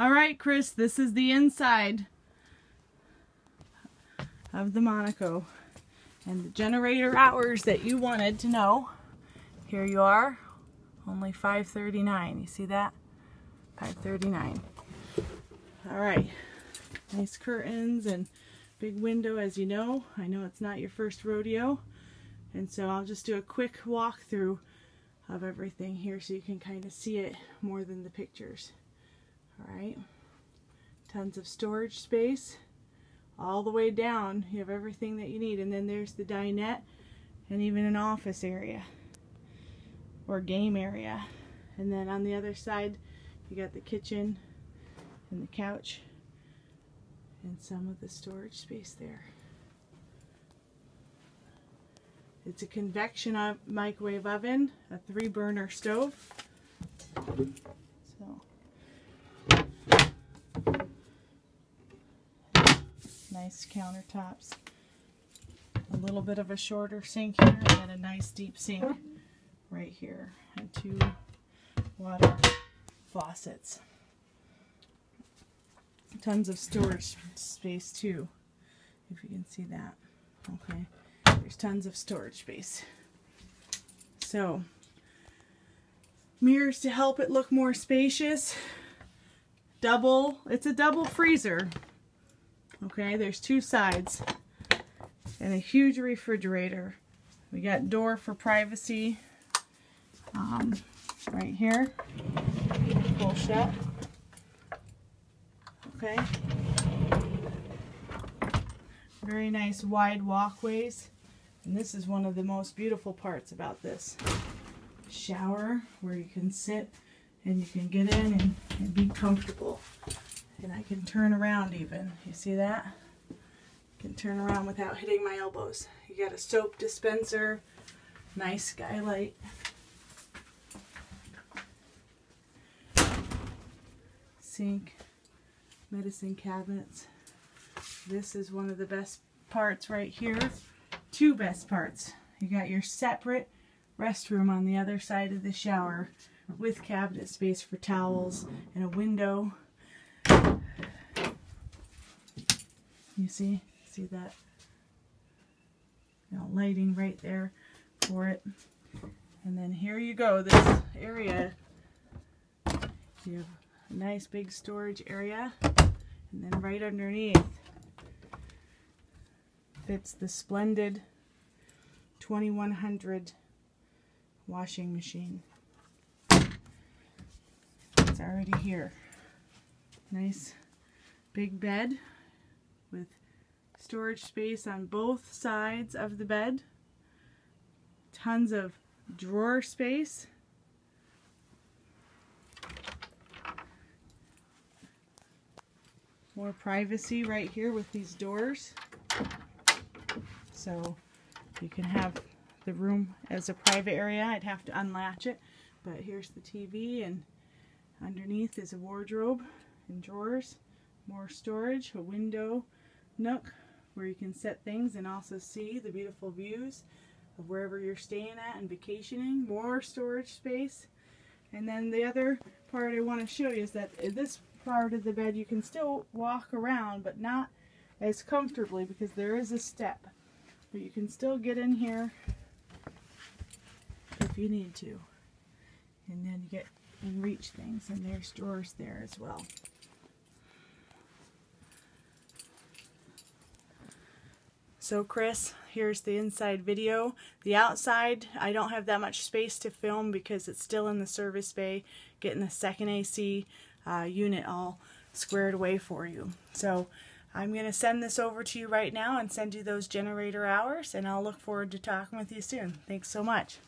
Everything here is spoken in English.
All right, Chris, this is the inside of the Monaco. And the generator hours that you wanted to know, here you are, only 5.39. You see that? 5.39. All right, nice curtains and big window as you know. I know it's not your first rodeo. And so I'll just do a quick walkthrough of everything here so you can kind of see it more than the pictures. All right, tons of storage space all the way down. You have everything that you need. And then there's the dinette and even an office area or game area. And then on the other side, you got the kitchen and the couch and some of the storage space there. It's a convection microwave oven, a three burner stove. So nice countertops. A little bit of a shorter sink here and a nice deep sink right here and two water faucets. Tons of storage space too, if you can see that. Okay, there's tons of storage space. So, mirrors to help it look more spacious. Double, it's a double freezer. Okay, there's two sides and a huge refrigerator. We got door for privacy um, right here. Pull shut. Okay. Very nice wide walkways. And this is one of the most beautiful parts about this shower where you can sit and you can get in and, and be comfortable. And I can turn around even. You see that? I can turn around without hitting my elbows. You got a soap dispenser, nice skylight. Sink, medicine cabinets. This is one of the best parts right here. Two best parts. You got your separate restroom on the other side of the shower with cabinet space for towels and a window you see? See that? You know, lighting right there for it. And then here you go, this area. You have a nice big storage area. And then right underneath fits the Splendide 2100 washing machine. It's already here. Nice big bed with storage space on both sides of the bed. Tons of drawer space. More privacy right here with these doors. So you can have the room as a private area. I'd have to unlatch it, but here's the TV and underneath is a wardrobe and drawers, more storage, a window, nook where you can set things and also see the beautiful views of wherever you're staying at and vacationing. More storage space. And then the other part I want to show you is that this part of the bed you can still walk around but not as comfortably because there is a step. But you can still get in here if you need to. And then you get and reach things and there's drawers there as well. So Chris, here's the inside video. The outside, I don't have that much space to film because it's still in the service bay, getting the second AC uh, unit all squared away for you. So I'm going to send this over to you right now and send you those generator hours, and I'll look forward to talking with you soon. Thanks so much.